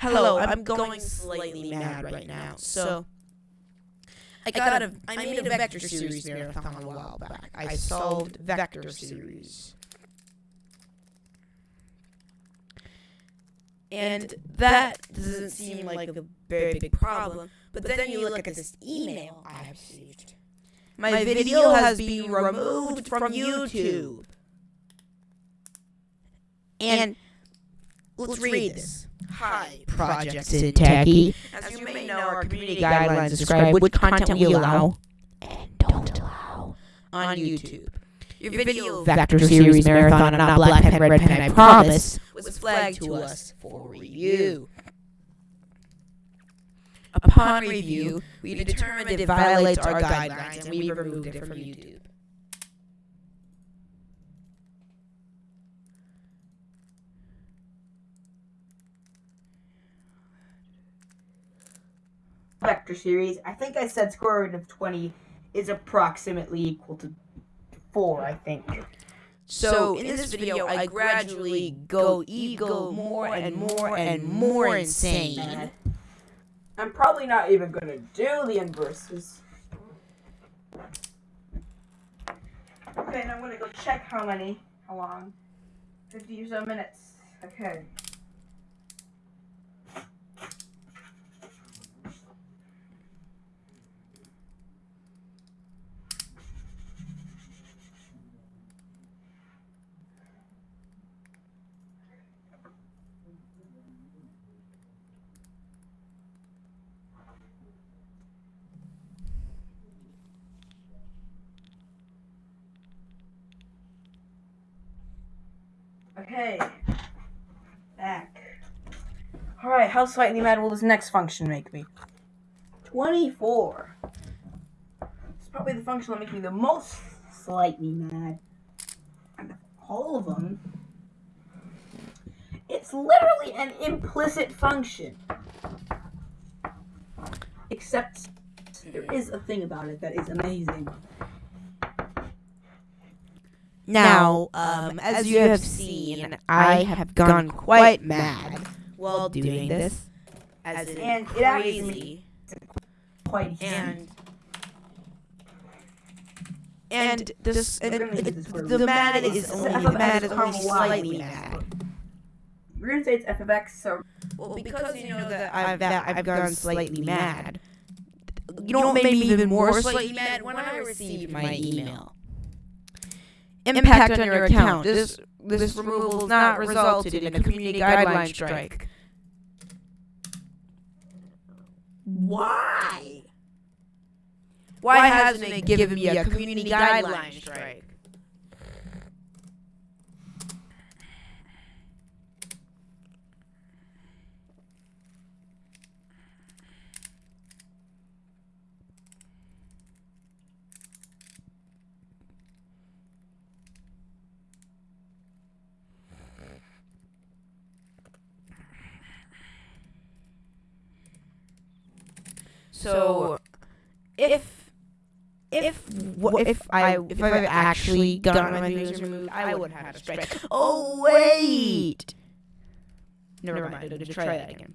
Hello, I'm going slightly mad right now. So, I got a, I made a vector series marathon a while back. I solved vector series. And that doesn't seem like a very big problem. But then you look at this email I received. My video has been removed from YouTube. And let's read this. Hi, Projected Techie. As you may know, our community guidelines describe which content we allow and don't allow on YouTube. Your video Vector Series Marathon, not Black Pen, Red Pen, I promise, was flagged to us for review. Upon review, we determined it violates our guidelines and we removed it from YouTube. Vector series. I think I said square root of 20 is approximately equal to 4, I think. So in this video, I gradually go ego more and more and more insane. I'm probably not even going to do the inverses. Okay, and I'm going to go check how many, how long. 50 or so minutes. Okay. Okay. Back. Alright, how slightly mad will this next function make me? 24. It's probably the function that makes me the most slightly mad. And all of them. It's literally an implicit function. Except there is a thing about it that is amazing. Now, um, as you have seen, I have gone quite mad while doing this, as in And it crazy, Quite and and this and We're gonna use this word. the mad is only the mad is only slightly mad. We're gonna say it's f of x, so Well, because you know that I've that I've gone slightly mad. You know what made me even more slightly mad when I received my email. Impact on your account. This this removal has not resulted in a community guideline strike. Why? Why hasn't it given me a community guideline strike? So, if if wh- if I if I've actually gotten my videos removed, I would have had a strike. Oh wait, never mind. To try that again.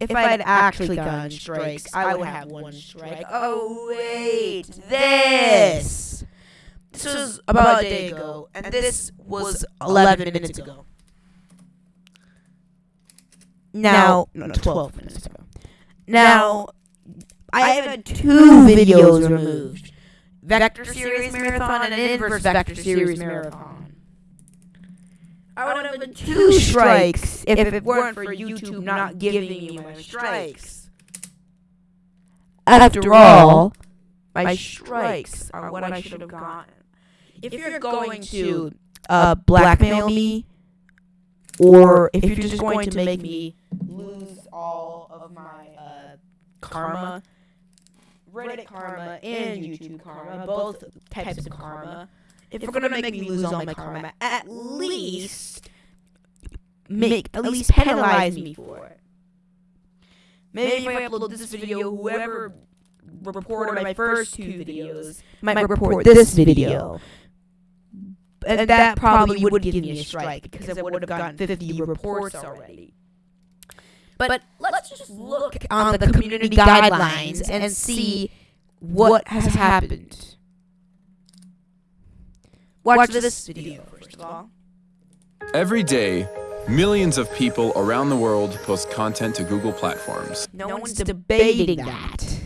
If I had actually gotten strikes, I would have one strike. Oh, oh wait, this. This was about a day ago, and this was 11 minutes ago. Now, no, no, 12 minutes ago. Now, I have had two videos removed. Vector Series Marathon and an Inverse Vector Series Marathon. I would have been two strikes if it weren't for YouTube not giving me my strikes. After all, my strikes are what I should have gotten. If you're going to uh, blackmail me, or if you're just going to make me lose all of my uh, karma, Reddit karma and YouTube karma, both types of karma. If you're gonna make me lose all my karma, at least make at least penalize me for it. Maybe if I upload this video, whoever reported my first two videos might report this video. And that probably would give me a strike because I would have gotten 50 reports already. But let's just look on the community guidelines and see what has happened. Watch this video first of all. Every day, millions of people around the world post content to Google platforms. No, one's debating that.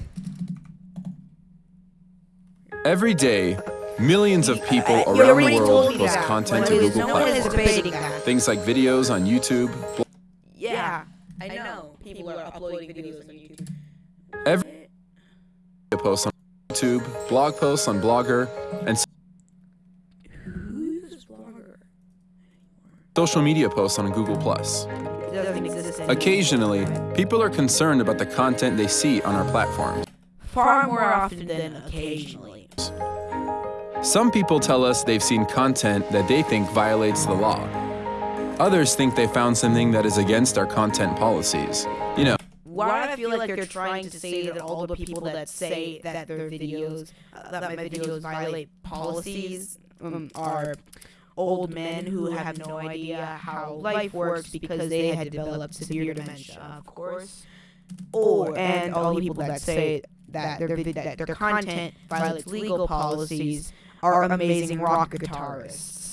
Every day, millions of people You around the world post that. content to Google no one is platforms. debating that. Things like videos on YouTube. bl- Yeah, I know. People are uploading videos on YouTube. Every posts on YouTube, blog posts on Blogger, and Who's this blogger? social media posts on Google+. It doesn't exist anymore. Occasionally, people are concerned about the content they see on our platforms. Far more often than occasionally. Some people tell us they've seen content that they think violates the law. Others think they found something that is against our content policies. Why do I feel like you're trying to say that all the people that say that their videos, uh, that my videos violate policies, um, are old men who have no idea how life works because they had developed severe dementia, of course. Or and all the people that say that their that their content violates legal policies are amazing rock guitarists.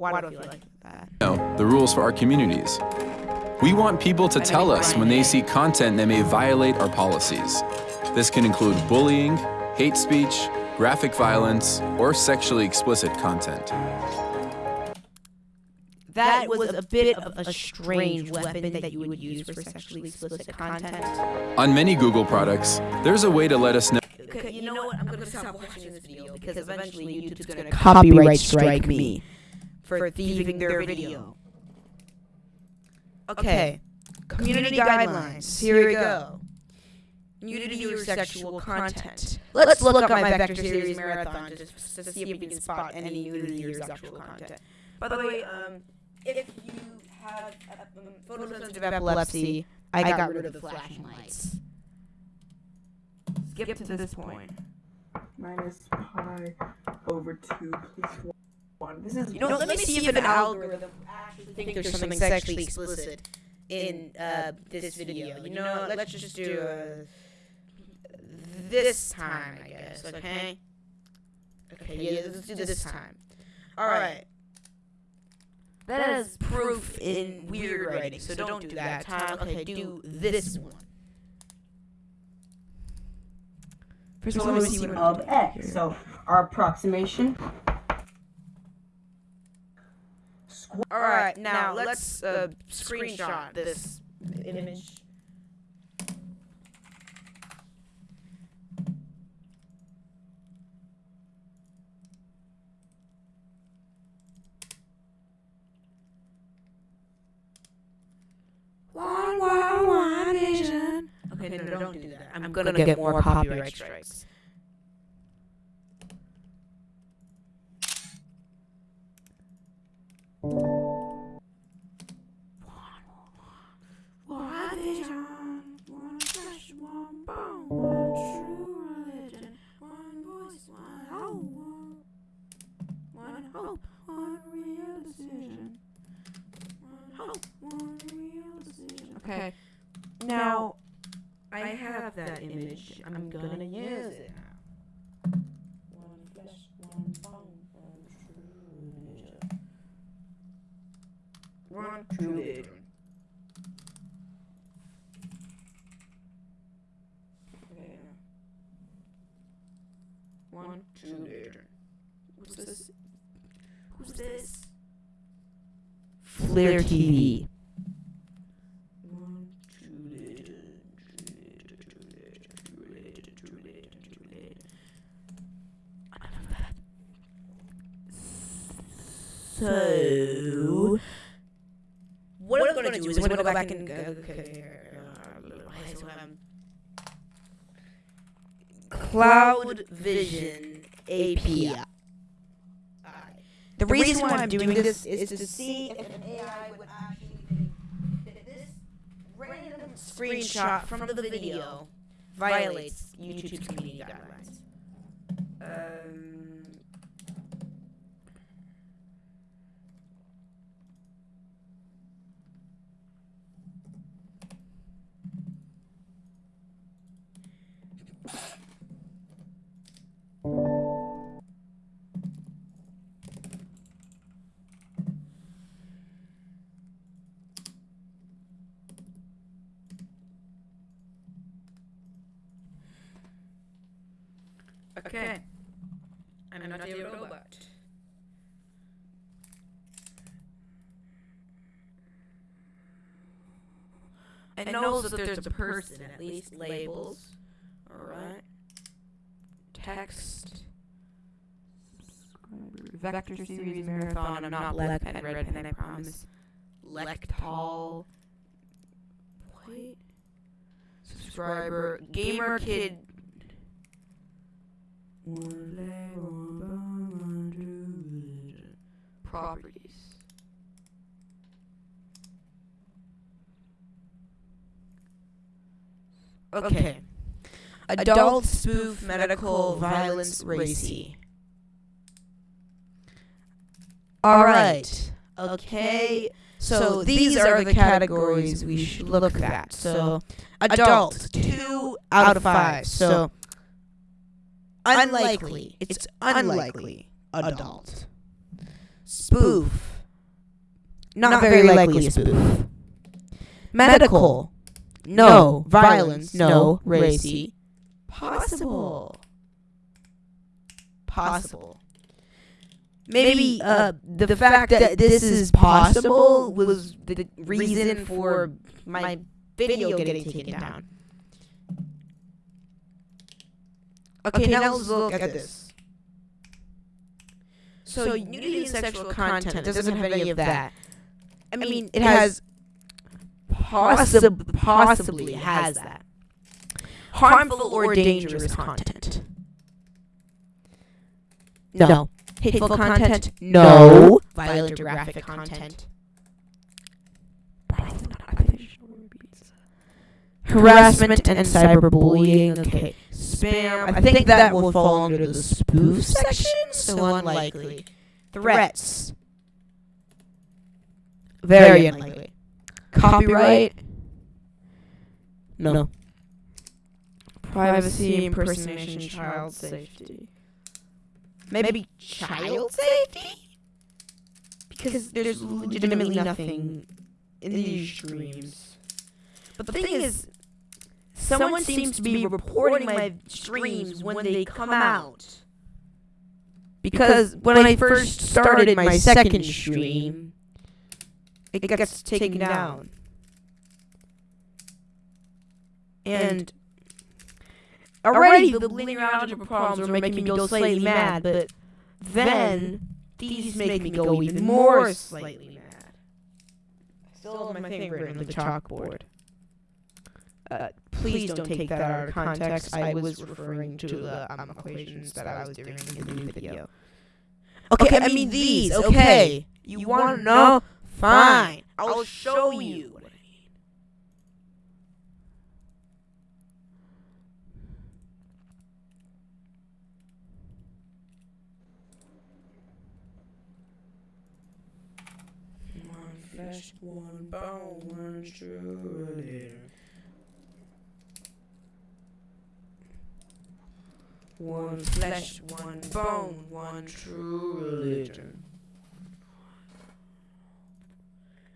Why do I feel like that? know the rules for our communities. We want people to tell us when they see content that may violate our policies. This can include bullying, hate speech, graphic violence, or sexually explicit content. That was a bit of a strange weapon that you would use for sexually explicit content. On many Google products, there's a way to let us know Okay, you know what? I'm gonna stop watching this video because eventually YouTube's gonna copyright strike me for thieving their video. Okay, community guidelines. Here we go. Nudity or sexual content. Let's look up my Vector Series marathon just to see if we can spot any nudity or sexual content. By the way, um, if you have um, photosensitive epilepsy, I got rid of the flashing lights. Skip to this point. Minus pi over 2 plus 1. This is You know, let, me see if an algorithm actually thinks there's something sexually explicit in uh, this video. You know, let's just do uh, this time, I guess. Okay. Okay. Yeah, let's do this time. All right. That is proof in weird writing, so don't do that time. Okay, do this one. First of all, let me see what of x. So our approximation. Squ- All right, now let's uh, screenshot this image. One, one, one vision. Okay, no, no, don't do that. I'm gonna get more copyright strikes. One decision. One one real decision. Okay, now I have that image. I'm gonna use it now. One flesh, one bone, one true. One true religion. Okay. One, two, later. What's this? Who's this? Flair TV. One, two, later. So, what I'm going to do is I'm going to go back and go. Okay, so, um, Cloud Vision API. The reason why I'm doing this is to see if an AI would actually think that this random screenshot from the video violates YouTube's community guidelines. Um, Okay. I'm not a robot. It knows that there's a person, at least labels. Alright. Text. Vector series marathon. I'm not black pen, red pen, I promise. Lectol. Wait. Subscriber. Gamer kid. Properties. Okay. Adult spoof medical violence racy. All right. Okay. So these are the categories we should look at. So adult, two out of five. So unlikely. It's unlikely adult. Spoof. Not very likely a spoof. Medical. No. Violence. No. Racy. Possible. Possible. Maybe uh, the fact that this is possible was the reason for my video getting taken down. Okay, now let's look at this. So nudity and sexual content doesn't have any of that. I mean, it has possib- possibly has that. Harmful or dangerous content. No. Hateful content? No. Violent or graphic content? Harassment and cyberbullying. Okay. Spam. I think that will fall under the spoof section, so unlikely. Threats. Very unlikely. Copyright. No. no. Privacy, impersonation, child safety. Maybe child safety? Because there's legitimately nothing in these streams. But the thing is, someone seems to be reporting my streams when they come out. Because when I first started my second stream, it gets taken down. And already the linear algebra problems were making me go slightly mad, but then these make me go even more slightly mad. I still have my thing written on the chalkboard. Uh, please don't take that out of context. I was referring to the um, equations that I was doing in the new video. Okay, I mean these. Okay, you want to know? Fine, I'll show you. what I mean. One flesh, one bone, one true leader. One flesh, one bone, one true religion.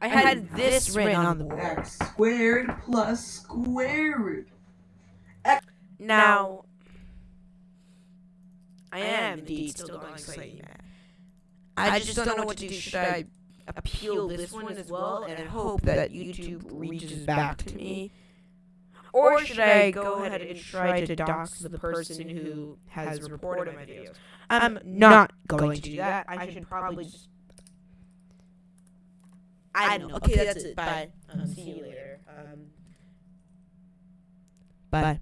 I had this written on the board. X squared plus square root. Now, I am indeed still going slightly mad. I just don't know what to do. Should I appeal this one as well and hope that YouTube reaches back to me? Or should I go ahead and try to dox the person who has reported my videos? I'm not going to do that. I should probably just. I don't know. Okay, that's it. Bye. Um, see you later. Um, bye.